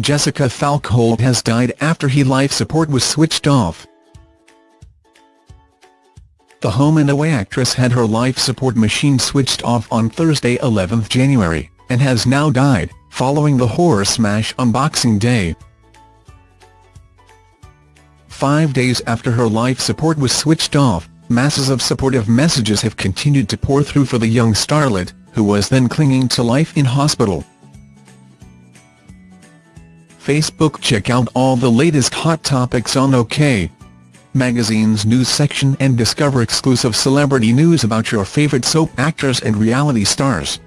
Jessica Falkholt has died after her life support was switched off. The Home and Away actress had her life support machine switched off on Thursday 11 January, and has now died, following the horror smash on Boxing Day. Five days after her life support was switched off, masses of supportive messages have continued to pour through for the young starlet, who was then clinging to life in hospital. Facebook Check out all the latest hot topics on OK! Magazine's news section and discover exclusive celebrity news about your favorite soap actors and reality stars.